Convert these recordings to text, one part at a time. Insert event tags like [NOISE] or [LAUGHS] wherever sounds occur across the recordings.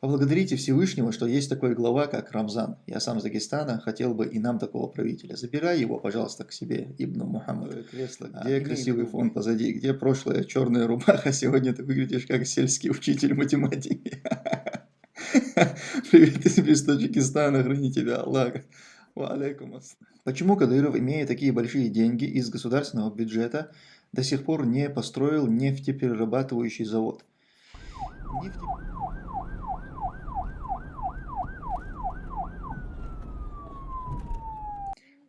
Поблагодарите Всевышнего, что есть такой глава, как Рамзан. Я сам из Дагестана, хотел бы и нам такого правителя. Забирай его, пожалуйста, к себе, Ибн Мухаммад. Кресло, где а, красивый фон позади, где прошлая черная рубаха, [LAUGHS] сегодня ты выглядишь как сельский учитель математики. [LAUGHS] Привет из Таджикистана, храни тебя Аллах. Почему Кадыров, имея такие большие деньги из государственного бюджета, до сих пор не построил нефтеперерабатывающий завод? Нефть...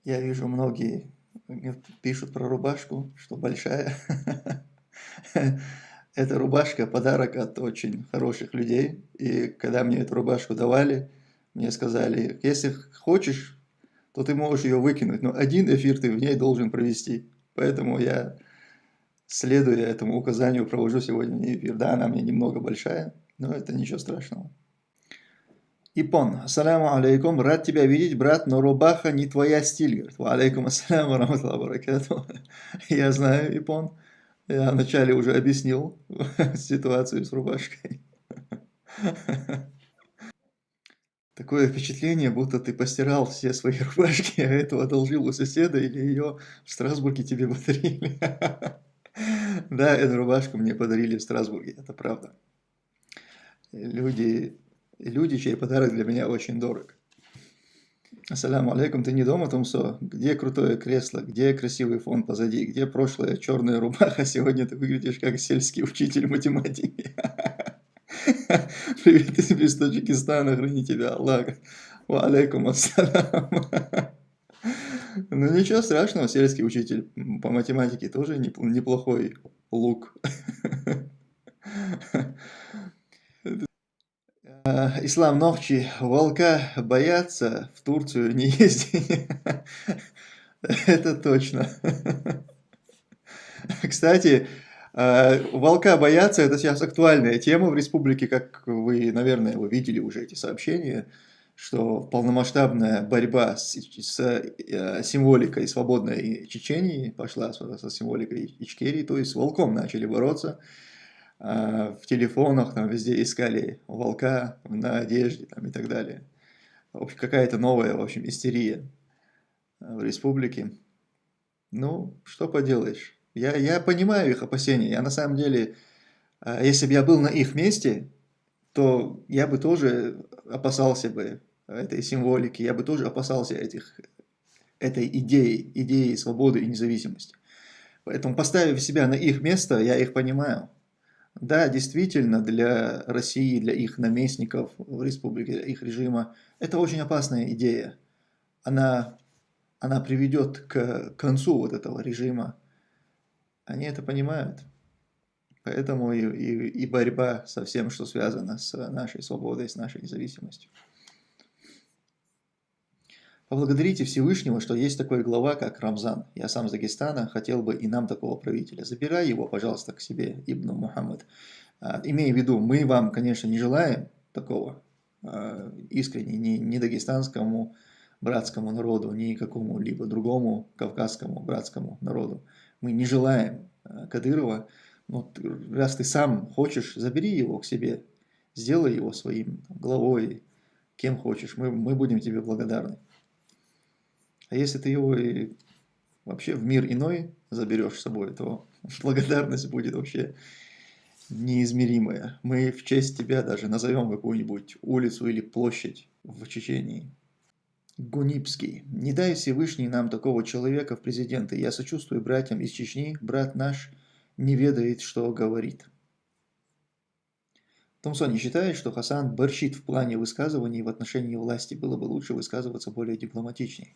Я вижу, многие пишут про рубашку, что большая. [LAUGHS] Эта рубашка подарок от очень хороших людей. И когда мне эту рубашку давали, мне сказали, если хочешь, то ты можешь ее выкинуть, но один эфир ты в ней должен провести. Поэтому я, следуя этому указанию, провожу сегодня эфир. Да, она мне немного большая, но это ничего страшного. Ипон, ассаляму алейкум, рад тебя видеть, брат, но рубаха не твоя стиль. Говорит, ва алейкум ассаляму баракату. [LAUGHS] Я знаю, Ипон, я вначале уже объяснил [LAUGHS] ситуацию с рубашкой. [LAUGHS] Такое впечатление, будто ты постирал все свои рубашки, а этого одолжил у соседа или ее в Страсбурге тебе подарили. Да, эту рубашку мне подарили в Страсбурге, это правда. Люди люди, чей подарок для меня очень дорог. Ассаляму алейкум, ты не дома, Томсо? Где крутое кресло? Где красивый фон позади? Где прошлая черная рубаха? Сегодня ты выглядишь как сельский учитель математики. [LAUGHS] Привет из Таджикистана, храни тебя Аллах. Ва алейкум ассалям. [LAUGHS] Ну ничего страшного, сельский учитель по математике тоже неплохой лук. [LAUGHS] Э, ислам ночи, волка боятся, в Турцию не ездить. Это точно. Кстати, э, волка боятся, это сейчас актуальная тема в республике, как вы, наверное, вы видели уже эти сообщения, что полномасштабная борьба с, с э, символикой свободной Чечении пошла со символикой Ичкерии, то есть с волком начали бороться. А, в телефонах, там везде искали волка на одежде там, и так далее. Какая-то новая, в общем, истерия в республике. Ну, что поделаешь. Я, я понимаю их опасения. Я на самом деле, а, если бы я был на их месте, то я бы тоже опасался бы этой символики, я бы тоже опасался этих, этой идеи, идеи свободы и независимости. Поэтому, поставив себя на их место, я их понимаю. Да, действительно, для России, для их наместников в республике, их режима, это очень опасная идея. Она, она приведет к концу вот этого режима. Они это понимают. Поэтому и, и, и борьба со всем, что связано с нашей свободой, с нашей независимостью. Поблагодарите Всевышнего, что есть такой глава, как Рамзан. Я сам из Дагестана, хотел бы и нам такого правителя. Забирай его, пожалуйста, к себе, Ибн Мухаммад. А, имея в виду, мы вам, конечно, не желаем такого а, искренне, ни, ни дагестанскому братскому народу, ни какому-либо другому кавказскому братскому народу. Мы не желаем а, Кадырова, но раз ты сам хочешь, забери его к себе, сделай его своим главой, кем хочешь, мы, мы будем тебе благодарны. А если ты его и вообще в мир иной заберешь с собой, то [LAUGHS] благодарность будет вообще неизмеримая. Мы в честь тебя даже назовем какую-нибудь улицу или площадь в Чечении. Гунипский. Не дай Всевышний нам такого человека в президенты. Я сочувствую братьям из Чечни. Брат наш не ведает, что говорит. Томсон не считает, что Хасан борщит в плане высказываний в отношении власти. Было бы лучше высказываться более дипломатичнее.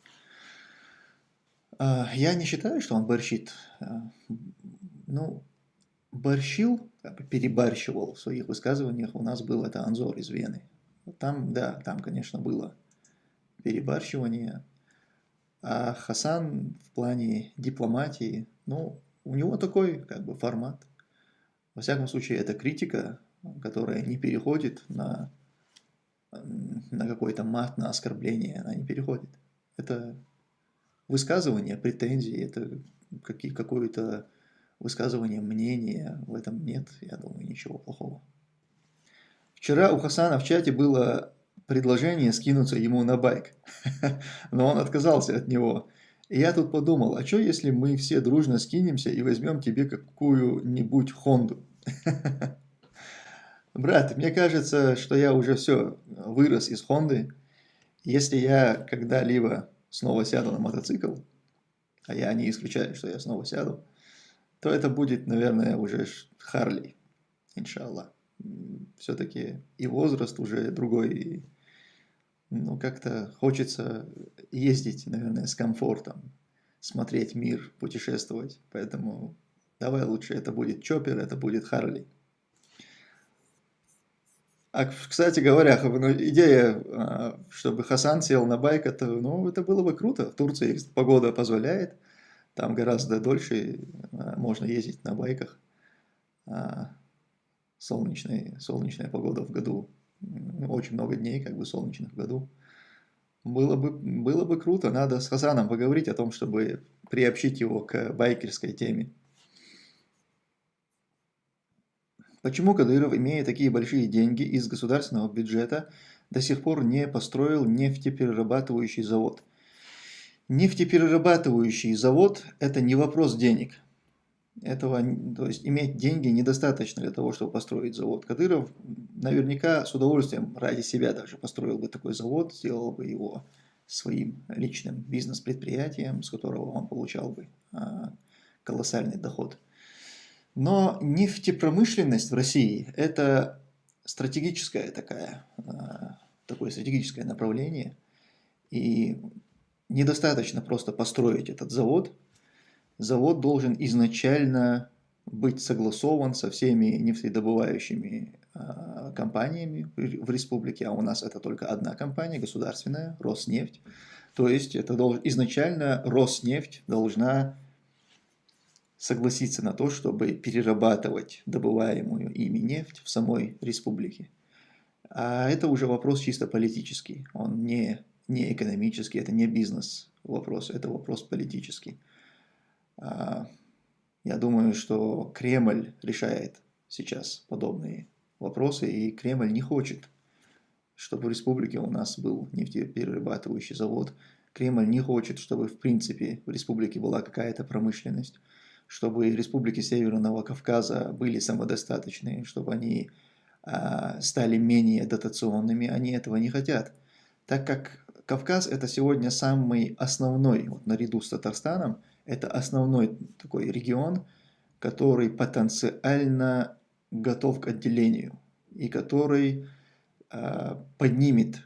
А, я не считаю, что он борщит. А, ну, борщил, перебарщивал в своих высказываниях. У нас был это Анзор из Вены. Там, да, там, конечно, было перебарщивание. А Хасан в плане дипломатии, ну, у него такой как бы формат. Во всяком случае, это критика, которая не переходит на, на какой-то мат, на оскорбление, она не переходит. Это высказывание претензий, это какое-то высказывание мнения, в этом нет, я думаю, ничего плохого. Вчера у Хасана в чате было предложение скинуться ему на байк, [LAUGHS] но он отказался от него. И я тут подумал, а что если мы все дружно скинемся и возьмем тебе какую-нибудь Хонду? [LAUGHS] Брат, мне кажется, что я уже все, вырос из Хонды. Если я когда-либо снова сяду на мотоцикл, а я не исключаю, что я снова сяду, то это будет, наверное, уже Харли, иншаллах. Все-таки и возраст уже другой, и, ну, как-то хочется ездить, наверное, с комфортом, смотреть мир, путешествовать. Поэтому давай лучше это будет Чоппер, это будет Харли. А, кстати говоря, ну, идея, а, чтобы Хасан сел на байк, это, ну, это было бы круто. В Турции погода позволяет, там гораздо дольше а, можно ездить на байках. Солнечная, солнечная погода в году, очень много дней как бы солнечных в году. Было бы, было бы круто, надо с Хасаном поговорить о том, чтобы приобщить его к байкерской теме. Почему Кадыров, имея такие большие деньги из государственного бюджета, до сих пор не построил нефтеперерабатывающий завод? Нефтеперерабатывающий завод – это не вопрос денег. Этого, то есть иметь деньги недостаточно для того, чтобы построить завод. Кадыров наверняка с удовольствием ради себя даже построил бы такой завод, сделал бы его своим личным бизнес-предприятием, с которого он получал бы а, колоссальный доход. Но нефтепромышленность в России – это стратегическое такая, а, такое стратегическое направление. И недостаточно просто построить этот завод. Завод должен изначально быть согласован со всеми нефтедобывающими а, компаниями в республике, а у нас это только одна компания, государственная, Роснефть. То есть это должен, изначально Роснефть должна согласиться на то, чтобы перерабатывать добываемую ими нефть в самой республике. А это уже вопрос чисто политический, он не, не экономический, это не бизнес вопрос, это вопрос политический. А, я думаю, что Кремль решает сейчас подобные вопросы, и Кремль не хочет, чтобы в республике у нас был нефтеперерабатывающий завод. Кремль не хочет, чтобы в принципе в республике была какая-то промышленность чтобы республики Северного Кавказа были самодостаточными, чтобы они а, стали менее дотационными, они этого не хотят. Так как Кавказ это сегодня самый основной, вот наряду с Татарстаном, это основной такой регион, который потенциально готов к отделению и который э, поднимет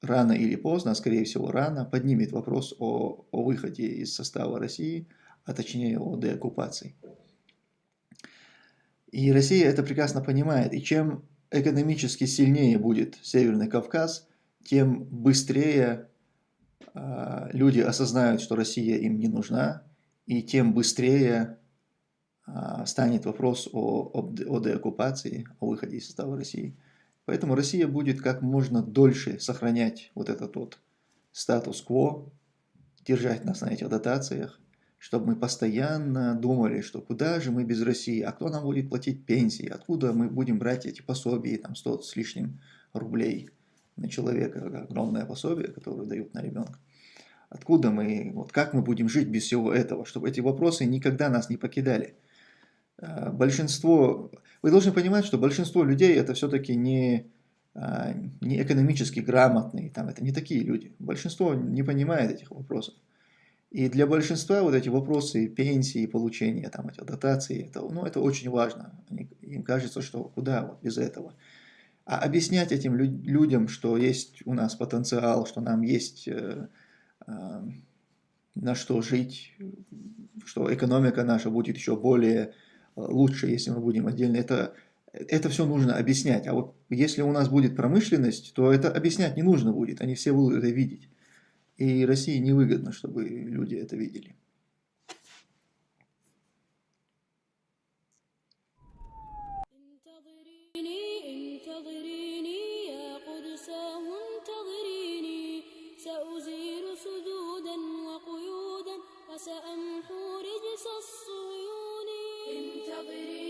рано или поздно, а скорее всего рано, поднимет вопрос о, о выходе из состава России – а точнее о деоккупации. И Россия это прекрасно понимает. И чем экономически сильнее будет Северный Кавказ, тем быстрее э, люди осознают, что Россия им не нужна, и тем быстрее э, станет вопрос о, о, о деоккупации, о выходе из состава России. Поэтому Россия будет как можно дольше сохранять вот этот вот статус-кво, держать нас на этих дотациях, чтобы мы постоянно думали, что куда же мы без России, а кто нам будет платить пенсии, откуда мы будем брать эти пособия, там 100 с лишним рублей на человека, огромное пособие, которое дают на ребенка. Откуда мы, вот как мы будем жить без всего этого, чтобы эти вопросы никогда нас не покидали. А, большинство, вы должны понимать, что большинство людей это все-таки не, а, не экономически грамотные, там, это не такие люди. Большинство не понимает этих вопросов. И для большинства вот эти вопросы пенсии, получения там, этих дотаций, это, ну, это очень важно. Они, им кажется, что куда вот без этого. А объяснять этим лю людям, что есть у нас потенциал, что нам есть э, э, на что жить, что экономика наша будет еще более э, лучше, если мы будем отдельно, это, это все нужно объяснять. А вот если у нас будет промышленность, то это объяснять не нужно будет, они все будут это видеть. И России невыгодно, чтобы люди это видели. سأمحو رجس الصهيون انتظريني